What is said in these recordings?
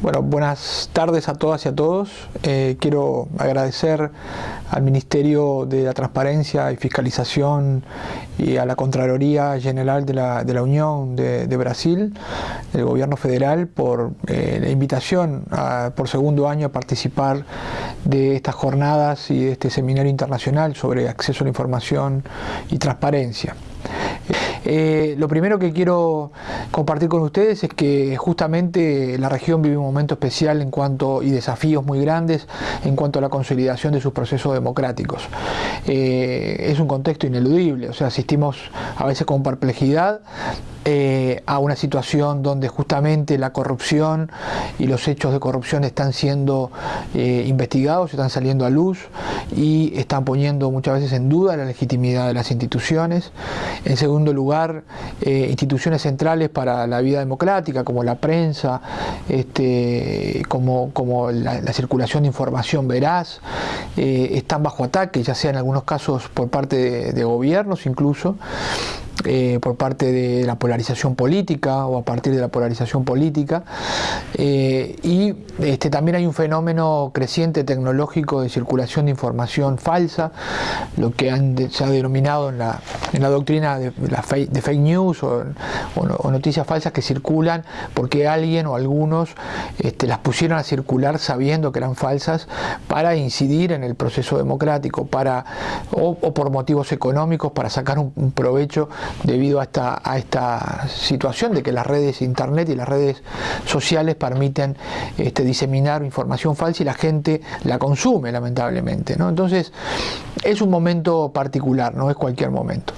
Bueno, buenas tardes a todas y a todos. Eh, quiero agradecer al Ministerio de la Transparencia y Fiscalización y a la Contraloría General de la, Unión de, Brasil, del Gobierno Federal, por eh, la invitación por segundo año a participar de estas jornadas y de este seminario internacional sobre acceso a la información y transparencia. Lo primero que quiero compartir con ustedes es que justamente la región vive un momento especial en cuanto y desafíos muy grandes en cuanto a la consolidación de sus procesos democráticos. Eh, es un contexto ineludible, o sea, asistimos a veces con perplejidad eh, a una situación donde justamente la corrupción y los hechos de corrupción están siendo eh, investigados, están saliendo a luz y están poniendo muchas veces en duda la legitimidad de las instituciones. En segundo lugar, eh, instituciones centrales para la vida democrática como la prensa, este, como, como la, circulación de información veraz, están bajo ataque, ya sea en algunos casos por parte de gobiernos incluso. Eh, por parte de la polarización política o a partir de la polarización política. Eh, y este, también hay un fenómeno creciente tecnológico de circulación de información falsa lo que se ha denominado en la, en la doctrina de, fake, de fake news o, noticias falsas que circulan porque alguien o algunos este, las pusieron a circular sabiendo que eran falsas para incidir en el proceso democrático para, o, por motivos económicos para sacar un provecho debido a esta, situación de que las redes internet y las redes sociales permiten este, diseminar información falsa y la gente la consume lamentablemente. Entonces es un momento particular, no es cualquier momento.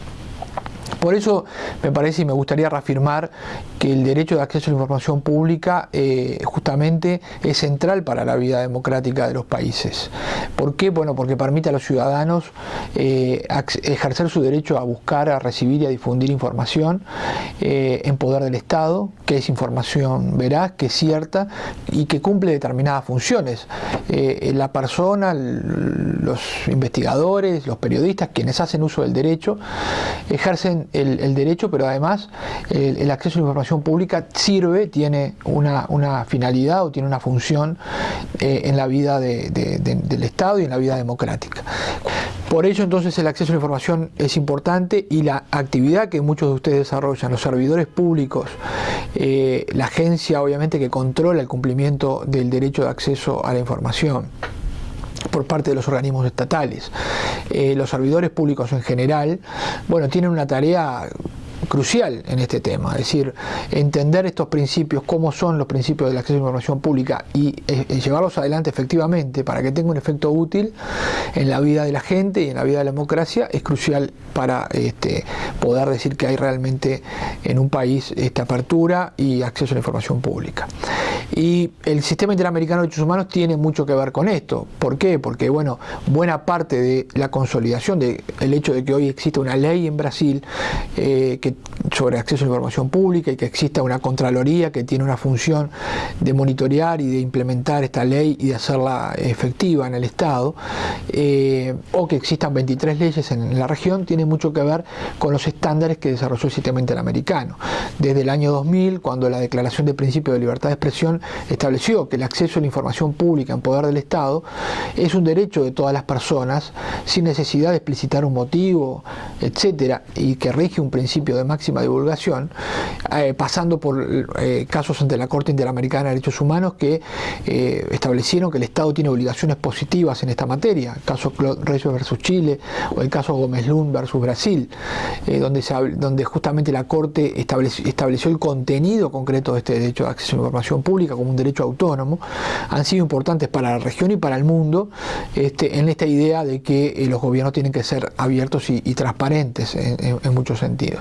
Por eso me parece y me gustaría reafirmar que el derecho de acceso a la información pública eh, justamente es central para la vida democrática de los países. ¿Por qué? Bueno, porque permite a los ciudadanos eh, ejercer su derecho a buscar, a recibir y a difundir información eh, en poder del Estado, que es información veraz, que es cierta y que cumple determinadas funciones. la persona, los investigadores, los periodistas, quienes hacen uso del derecho, ejercen el, derecho, pero además el, acceso a la información pública sirve, tiene una, finalidad o tiene una función eh, en la vida del Estado y en la vida democrática. Por ello entonces el acceso a la información es importante y la actividad que muchos de ustedes desarrollan, los servidores públicos, eh, la agencia obviamente que controla el cumplimiento del derecho de acceso a la información, por parte de los organismos estatales. Eh, los servidores públicos en general, bueno, tienen una tarea crucial en este tema, es decir, entender estos principios, cómo son los principios del acceso a la información pública y eh, eh, llevarlos adelante efectivamente para que tenga un efecto útil en la vida de la gente y en la vida de la democracia es crucial para este, poder decir que hay realmente en un país esta apertura y acceso a la información pública. Y el sistema interamericano de derechos humanos tiene mucho que ver con esto. ¿Por qué? Porque bueno, buena parte de la consolidación del hecho de que hoy existe una ley en Brasil eh, que sobre acceso a la información pública y que exista una Contraloría que tiene una función de monitorear y de implementar esta ley y de hacerla efectiva en el Estado, eh, o que existan 23 leyes en la región, tiene mucho que ver con los estándares que desarrolló el sistema interamericano. Desde el año 2000, cuando la Declaración de Principio de Libertad de Expresión estableció que el acceso a la información pública en poder del Estado es un derecho de todas las personas, sin necesidad de explicitar un motivo, etcétera, y que rige un principio de máxima divulgación, eh, pasando por eh, casos ante la Corte Interamericana de Derechos Humanos que eh, establecieron que el Estado tiene obligaciones positivas en esta materia, el caso Reyes versus Chile o el caso Gómez Lund versus Brasil, donde, justamente la Corte estableció, estableció el contenido concreto de este derecho de acceso a la información pública como un derecho autónomo, han sido importantes para la región y para el mundo este, en esta idea de que los gobiernos tienen que ser abiertos y, transparentes en muchos sentidos.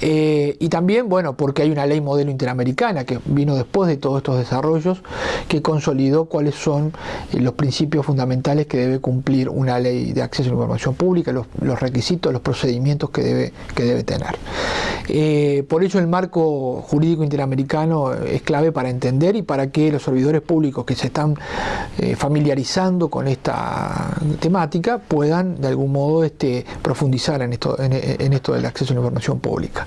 Eh, y también, bueno, porque hay una ley modelo interamericana que vino después de todos estos desarrollos, que consolidó cuáles son eh, los principios fundamentales que debe cumplir una ley de acceso a la información pública, los, requisitos, los procedimientos que debe, que debe tener. Eh, por ello el marco jurídico interamericano es clave para entender y para que los servidores públicos que se están familiarizando con esta temática puedan de algún modo este, profundizar en esto, en, en esto del acceso a la información pública.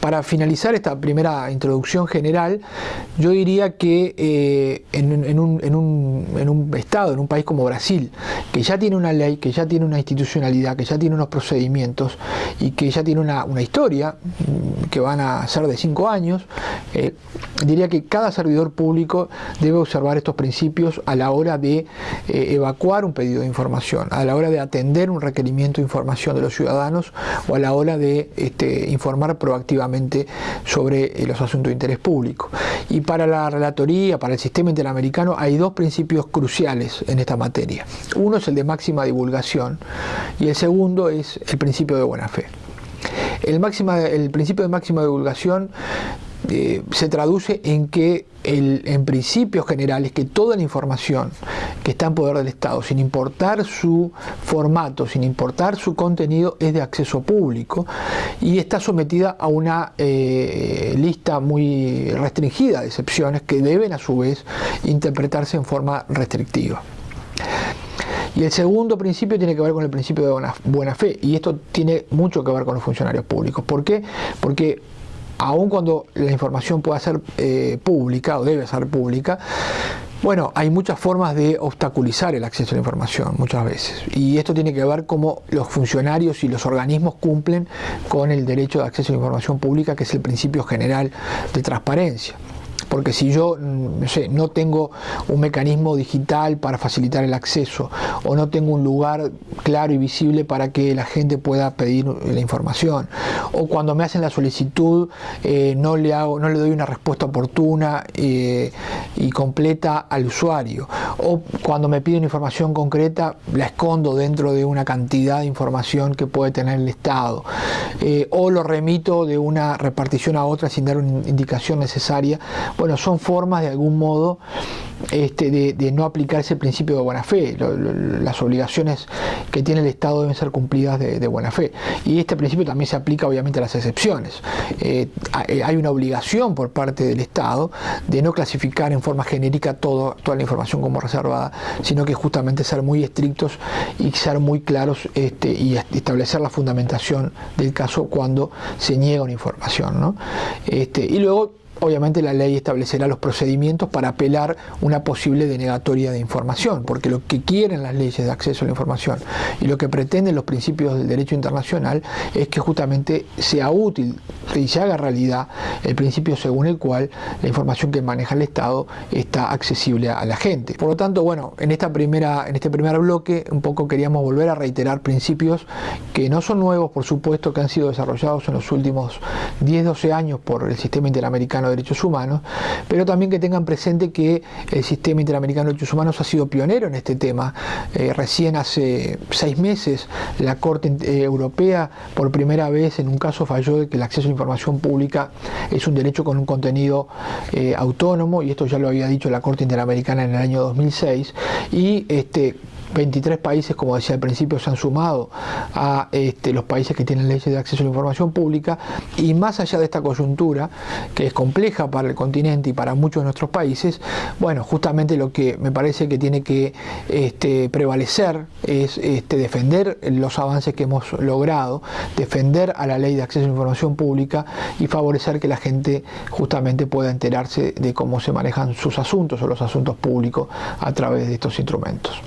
para finalizar esta primera introducción general, yo diría que eh, en, un, estado, en un país como Brasil, que ya tiene una ley, que ya tiene una institucionalidad, que ya tiene unos procedimientos y que ya tiene una, una historia mm, que van a ser de cinco años, eh, diría que cada servidor público debe observar estos principios a la hora de eh, evacuar un pedido de información, a la hora de atender un requerimiento de información de los ciudadanos o a la hora de este, informar proactivamente sobre eh, los asuntos de interés público. Y para la relatoría, para el sistema interamericano, hay dos principios cruciales en esta materia. Uno es el de máxima divulgación y el segundo es el principio de buena fe. El, el principio de máxima divulgación eh, se traduce en que el, en principios generales que toda la información que está en poder del Estado, sin importar su formato, sin importar su contenido, es de acceso público y está sometida a una eh, lista muy restringida de excepciones que deben a su vez interpretarse en forma restrictiva. Y el segundo principio tiene que ver con el principio de buena, buena, fe, y esto tiene mucho que ver con los funcionarios públicos. ¿Por qué? Porque aun cuando la información pueda ser eh, pública o debe ser pública, bueno, hay muchas formas de obstaculizar el acceso a la información muchas veces. Y esto tiene que ver cómo los funcionarios y los organismos cumplen con el derecho de acceso a la información pública que es el principio general de transparencia porque si yo mm, no, sé, no tengo un mecanismo digital para facilitar el acceso o no tengo un lugar claro y visible para que la gente pueda pedir la información o cuando me hacen la solicitud eh, no, le hago, no le doy una respuesta oportuna eh, y completa al usuario o cuando me piden información concreta la escondo dentro de una cantidad de información que puede tener el Estado eh, o lo remito de una repartición a otra sin dar una indicación necesaria bueno, son formas de algún modo este, de, no aplicar ese principio de buena fe. las obligaciones que tiene el Estado deben ser cumplidas de, buena fe. Y este principio también se aplica obviamente a las excepciones. Eh, eh, hay una obligación por parte del Estado de no clasificar en forma genérica toda la información como reservada, sino que justamente ser muy estrictos y ser muy claros este, y establecer la fundamentación del caso cuando se niega una información. Este, y luego obviamente la ley establecerá los procedimientos para apelar una posible denegatoria de información, porque lo que quieren las leyes de acceso a la información y lo que pretenden los principios del derecho internacional es que justamente sea útil y se haga realidad el principio según el cual la información que maneja el Estado está accesible a la gente. Por lo tanto, bueno, en, esta primera, en este primer bloque un poco queríamos volver a reiterar principios que no son nuevos, por supuesto, que han sido desarrollados en los últimos 10-12 años por el sistema interamericano Derechos Humanos, pero también que tengan presente que el Sistema Interamericano de Derechos Humanos ha sido pionero en este tema. Eh, recién hace seis meses la Corte eh, Europea por primera vez en un caso falló de que el acceso a la información pública es un derecho con un contenido eh, autónomo y esto ya lo había dicho la Corte Interamericana en el año 2006 y este 23 países, como decía al principio, se han sumado a este, los países que tienen leyes de acceso a la información pública y más allá de esta coyuntura, que es compleja para el continente y para muchos de nuestros países, bueno, justamente lo que me parece que tiene que este, prevalecer es este, defender los avances que hemos logrado, defender a la ley de acceso a la información pública y favorecer que la gente justamente pueda enterarse de cómo se manejan sus asuntos o los asuntos públicos a través de estos instrumentos.